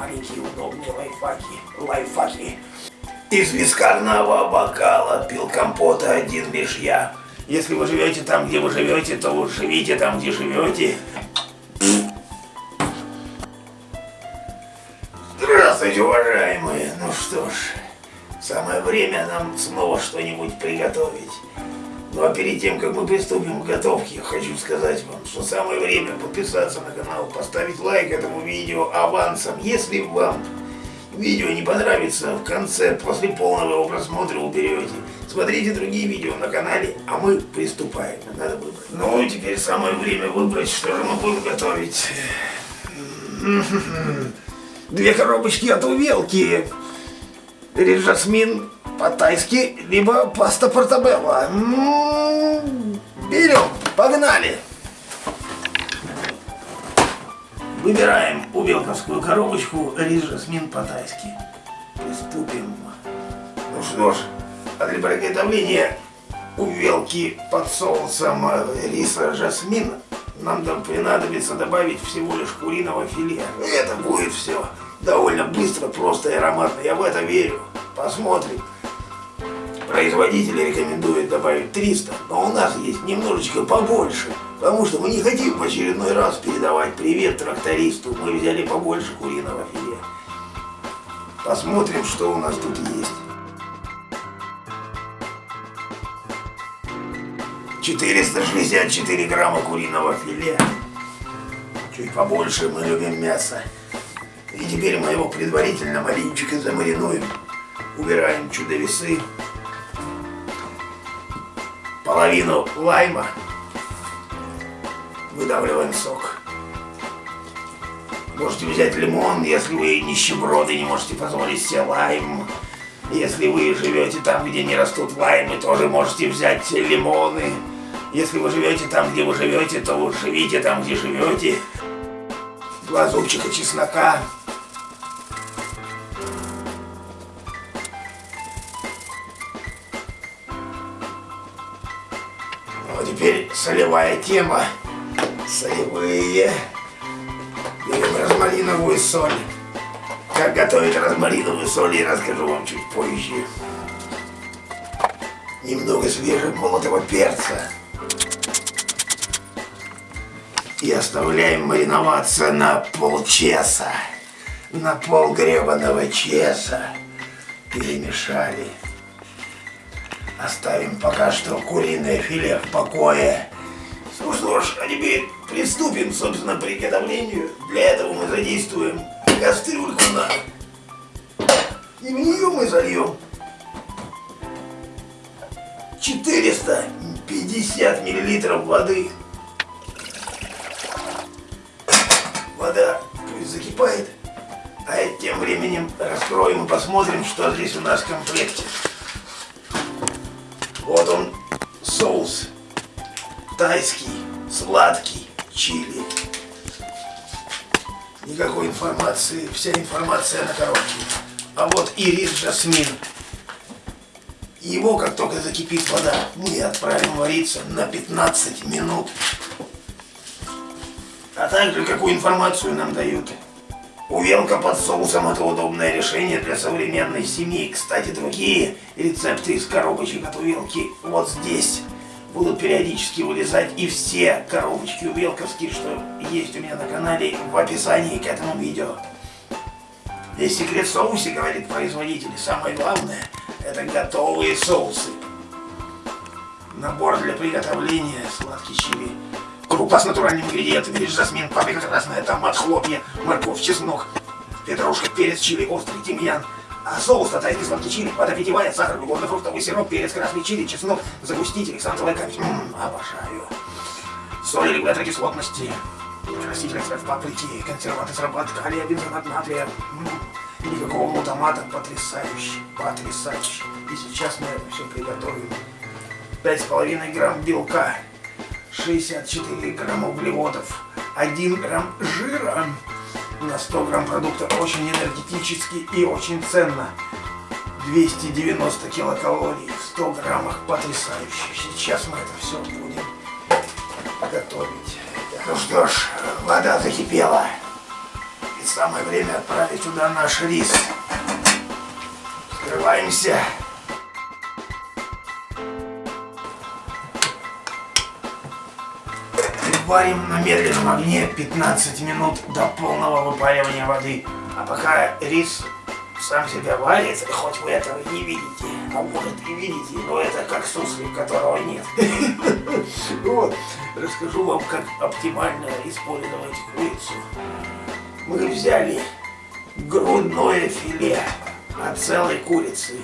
маленькие удобные лайфхаки. Лайфхаки. Из вискарного бокала пил компота один лишь я. Если вы живете там, где вы живете, то вы живите там, где живете. Здравствуйте, уважаемые. Ну что ж, самое время нам снова что-нибудь приготовить. Ну а перед тем, как мы приступим к готовке, хочу сказать вам, что самое время подписаться на канал, поставить лайк этому видео авансом. Если вам видео не понравится, в конце, после полного его просмотра уберете. Смотрите другие видео на канале, а мы приступаем. Надо выбрать. Ну, теперь самое время выбрать, что же мы будем готовить. Две коробочки от увелки. Жасмин по-тайски, либо паста портабелла. М-м-м, берем, погнали. Выбираем увелковскую коробочку рис жасмин по-тайски. Приступим. Ну что ж, а для приготовления увелки под соусом риса жасмин нам там понадобится добавить всего лишь куриного филе. Это будет все довольно быстро, просто и ароматно. Я в это верю. Посмотрим. Производители рекомендуют добавить 300, но у нас есть немножечко побольше. Потому что мы не хотим в очередной раз передавать привет трактористу. Мы взяли побольше куриного филе. Посмотрим, что у нас тут есть. 464 грамма куриного филе. Чуть побольше мы любим мясо. И теперь мы его предварительно маленечко замаринуем. Убираем чудо-весы. Половину лайма. Выдавливаем сок. Можете взять лимон, если вы нищеброды, не можете позволить себе лайм. Если вы живете там, где не растут лаймы, тоже можете взять лимоны. Если вы живете там, где вы живете, то живите там, где живете. Два зубчика чеснока. Ну, теперь солевая тема. Солевые. Берем розмариновую соль. Как готовить розмариновую соль, я расскажу вам чуть позже. Немного свежего молотого перца. И оставляем мариноваться на полчаса. На пол гребаного часа. Перемешали. Оставим пока что куриное филе в покое. Ну что ж, а теперь приступим, собственно, к приготовлению. Для этого мы задействуем кастрюльку на... И в нее мы зальем 450 миллилитров воды. Вода пусть закипает. А тем временем раскроем и посмотрим, что здесь у нас в комплекте. Вот он, соус тайский, сладкий, чили. Никакой информации, вся информация на коробке. А вот и рис жасмин. Его, как только закипит вода, мы отправим вариться на 15 минут. А также, какую информацию нам дают. Увелка под соусом – это удобное решение для современной семьи. Кстати, другие рецепты из коробочек от увелки вот здесь будут периодически вылезать. И все коробочки увелковские, что есть у меня на канале, в описании к этому видео. Весь секрет соусе, говорит производитель. Самое главное – это готовые соусы. Набор для приготовления сладкий чили. Крупа с натуральными ингредиентами, рис, жасмин, паприка красная, томат, хлопья, морковь, чеснок, петрушка, перец, чили, острый, тимьян. А соус тайский сладкий чили, вода питьевая, сахар, угодно-фруктовый сироп, перец, красный чили, чеснок, загуститель, ксантовая камень. Ммм, обожаю. Соль, регулятор кислотности, краситель, экстракт паприки, консерванты, срабат, калия, бензонат натрия. Никакого мутамата, потрясающе, потрясающе. И сейчас мы это все приготовим. 5,5 грамм белка, 64 грамма углеводов, 1 грамм жира на 100 грамм продукта. Очень энергетически и очень ценно. 290 килокалорий в 100 граммах. Потрясающе. Сейчас мы это все будем готовить. Ну что ж, вода закипела. самое время отправить туда наш рис. Скрываемся. Варим на медленном огне 15 минут до полного выпаривания воды. А пока рис сам себя варит, хоть вы этого не видите, а может и видите, но это как суслик, которого нет. Вот, расскажу вам, как оптимально использовать курицу. Мы взяли грудное филе от целой курицы.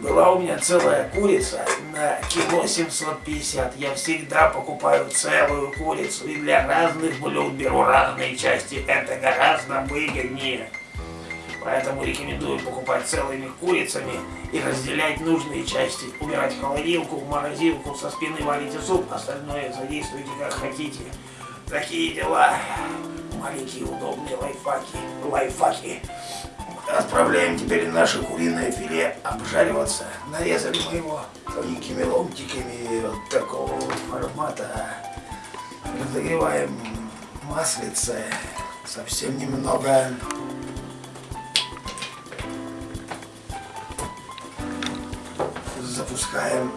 Была у меня целая курица на кило 750. Я всегда покупаю целую курицу и для разных блюд беру разные части. Это гораздо выгоднее. Поэтому рекомендую покупать целыми курицами и разделять нужные части. Убирать в холодилку, в морозилку, со спины варите суп, остальное задействуйте как хотите. Такие дела. Маленькие удобные лайфхаки. Лайфхаки. Отправляем теперь наше куриное филе обжариваться. Нарезали мы его тоненькими ломтиками вот такого формата. Разогреваем маслице. Совсем немного. Запускаем.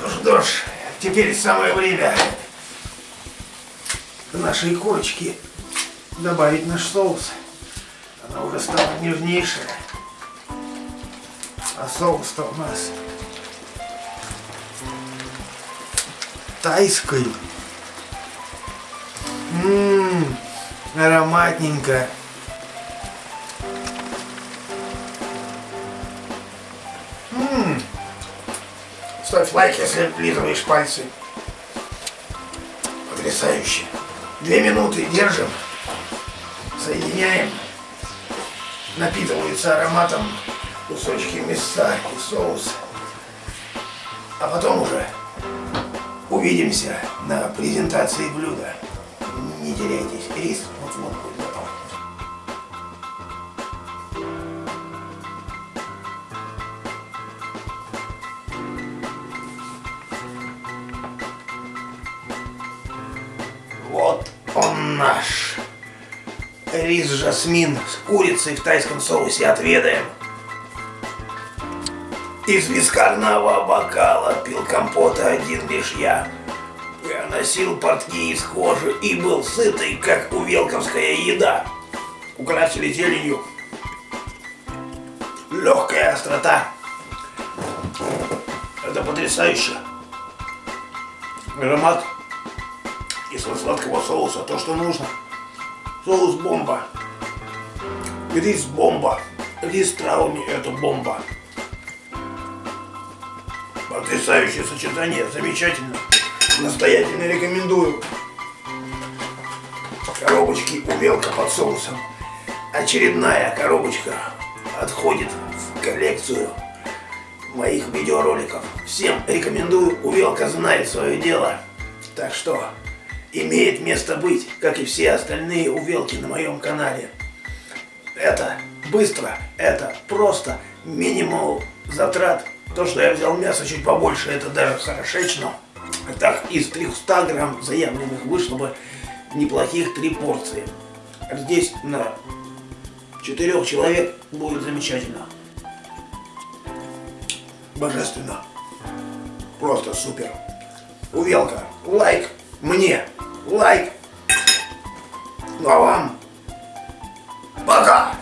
Ну что ж, теперь самое время нашей курочки добавить наш соус. Она уже стала нежнейшая. А соус-то у нас тайской. Ммм, ароматненько. Ммм. Ставь лайк, если облизываешь пальцы. Потрясающе. Две минуты держим, соединяем, напитываются ароматом кусочки мяса и соус. А потом уже увидимся на презентации блюда. Не теряйтесь, рис вот-вот будет наш. Рис жасмин с курицей в тайском соусе отведаем. Из вискарного бокала пил компота один лишь я. Я носил портки из кожи и был сытый, как увелковская еда. Украсили зеленью. Легкая острота. Это потрясающе. Аромат кисло сладкого соуса, то, что нужно. Соус бомба. Рис бомба. Рис с травами это бомба. Потрясающее сочетание, замечательно. Настоятельно рекомендую. Коробочки увелка под соусом. Очередная коробочка отходит в коллекцию моих видеороликов. Всем рекомендую, увелка знает свое дело. Так что имеет место быть, как и все остальные увелки на моем канале. Это быстро, это просто, минимал затрат. То, что я взял мясо чуть побольше, это даже хорошечно. Так, из 300 грамм заявленных вышло бы неплохих три порции. Здесь на четырех человек будет замечательно. Божественно. Просто супер. Увелка, лайк мне лайк. Ну а вам пока.